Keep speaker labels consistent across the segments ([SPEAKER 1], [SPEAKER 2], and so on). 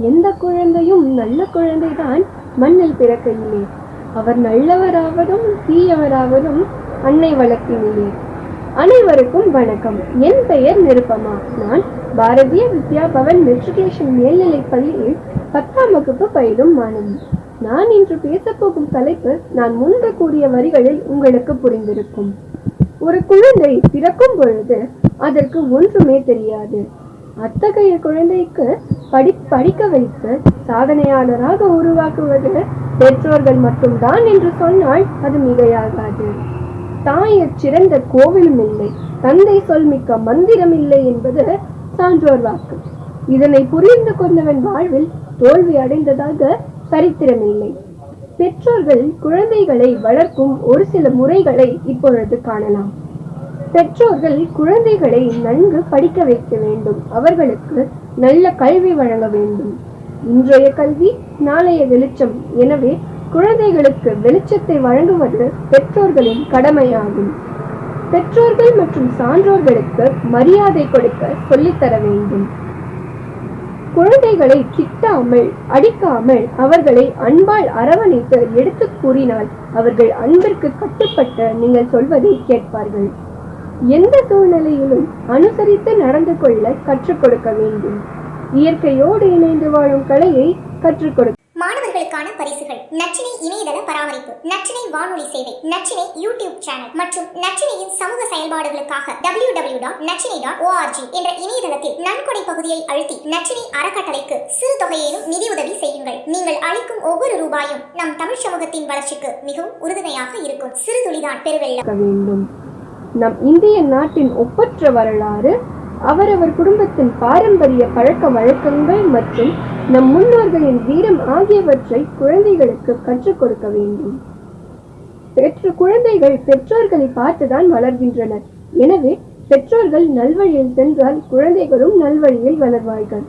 [SPEAKER 1] எந்த குழந்தையும் நல்ல குழந்தைதான் மண்ணில் பிறக்கையிலே. அவர் நல்லவராவதும் தீயவராவதும் அன்னை வளர்ப்பினிலே அனைவருக்கும் வணக்கம். என் பெயர் நிருப்பமா நான் பாரதிய வித்யா பவன் மெட்ரிகுலேஷன் மேல்நிலைப் பள்ளியில் பத்தாம் வகுப்பு பயிலும் மாணவி. நான் இன்று பேசப்போகும் தலைப்பு நான் முன்பு கூறிய வரிகளில் உங்களுக்கு புரிந்திருக்கும். ஒரு குழந்தை பிறக்கும் பொழுது அதற்கு ஒன்றுமே தெரியாது. அத்தகைய குழந்தைக்கு படி படிக்க வைத்து சாதனையாளராக உருவாக்குவது பெற்றோர்கள் மட்டும்தான் என்று சொன்னால் அது மிகையாகாது. தாயர் சிறந்த கோவிலும் இல்லை தந்தை சொல் மிக்க மந்திரம் இல்லை என்பது சான்றோர் வாக்கு. இதனை புரிந்து கொண்டவன் வாழ்வில் தோல்வி அடைந்ததாக சரித்திரமில்லை பெற்றோர்கள் குழந்தைகளை வளர்க்கும் ஒரு சில முறைகளை இப்பொழுது காணலாம். பெற்றோர்கள் குழந்தைகளை நன்கு படிக்க வைக்க வேண்டும். அவர்களுக்கு நல்ல கல்வி வழங்க வேண்டும். இன்றைய கல்வி நாளைய வெளிச்சம். எனவே குழந்தைகளுக்கு வெளிச்சத்தை வழங்குவது பெற்றோர்களின் கடமையாகும். பெற்றோர்கள் மற்றும் சான்றோர்களுக்கு மரியாதை கொடுக்க சொல்லித்தர வேண்டும். குழந்தைகளை திட்டாமல் அடிக்காமல் அவர்களை அன்பால் அரவணைத்து எடுத்துக் கூறினால் அவர்கள் அன்பிற்கு கட்டுப்பட்டு நீங்கள் சொல்வதை கேட்பார்கள். எந்த சூழ்நிலையிலும் அனுசரித்து நடந்து கொள்ள கற்றுக் கொடுக்க வேண்டும். இயற்கையோடு இணைந்து வாழும் கலையை கற்றுக் கொடுக்க
[SPEAKER 2] மாணவர்களுக்கான பரிசுகள். நச்சினை இணையதள பராமரிப்பு. நச்சினை வானொலி சேவை. Nachchinai YouTube channel. மற்றும் நச்சினையின் சமூக செயல்பாடுகளுக்காக W W dot நச்சினை dot O R G என்ற இணையதளத்தில் நன்கொடை பகுதியை அழுத்தி நச்சினை அறக்கட்டளைக்கு சிறு தொகையேனும் நிதியுதவி செய்யுங்கள். நீங்கள் அளிக்கும் ஒவ்வொரு ரூபாயும் நம் தமிழ் சமூகத்தின் வளர்ச்சிக்கு மிகவும் உறுதுணையாக இருக்கும். சிறு துளிதான்
[SPEAKER 1] இருக்க வேண்டும் நம் இந்திய நாட்டின் ஒப்பற்ற வரலாறு அவரவர் குடும்பத்தின் பாரம்பரிய பழக்க வழக்கங்கள் மற்றும் நம் முன்னோர்களின் வீரம் ஆகியவற்றை குழந்தைகளுக்கு கற்றுக் கொடுக்க வேண்டும். பெற்ற குழந்தைகள் பெற்றோர்களை பார்த்துதான் வளர்கின்றனர். எனவே பெற்றோர்கள் நல்வழியில் சென்றால் குழந்தைகளும் நல்வழியில் வளர்வார்கள்.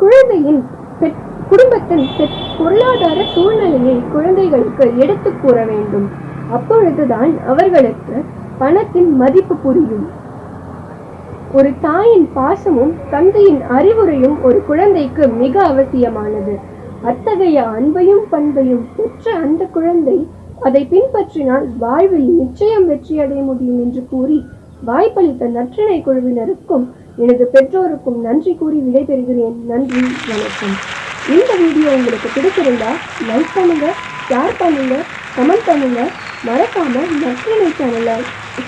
[SPEAKER 1] குழந்தையின் குடும்பத்தின் பொருளாதார சூழ்நிலையை குழந்தைகளுக்கு எடுத்துக் கூற வேண்டும். அப்பொழுதுதான் அவர்களுக்கு பணத்தின் மதிப்பு புரியும். ஒரு தாயின் பாசமும் தந்தையின் அறிவுரையும் ஒரு குழந்தைக்கு மிக அவசியமானது. அத்தகைய அன்பையும் பண்பையும் பெற்ற அந்த குழந்தை அதை பின்பற்றினால் வாழ்வில் நிச்சயம் வெற்றி அடைய முடியும் என்று கூறி வாய்ப்பளித்த நற்றிணை குழுவினருக்கும் எனது பெற்றோருக்கும் நன்றி கூறி விடைபெறுகிறேன். நன்றி வணக்கம். இந்த வீடியோ உங்களுக்கு பிடிச்சிருந்தா லைக் பண்ணுங்க ஷேர் பண்ணுங்க கமெண்ட் பண்ணுங்க. மறக்காம நற்றிணை சேனலை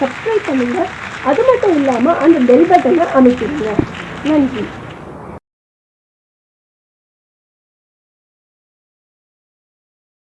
[SPEAKER 1] சப்ஸ்கிரைப் பண்ணுங்க. அது மட்டும் இல்லாம அந்த பெல் பட்டனை அமைக்கிடுங்க நன்றி.